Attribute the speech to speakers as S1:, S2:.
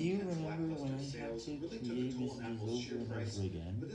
S1: Do you remember when I had to create this Over and over again?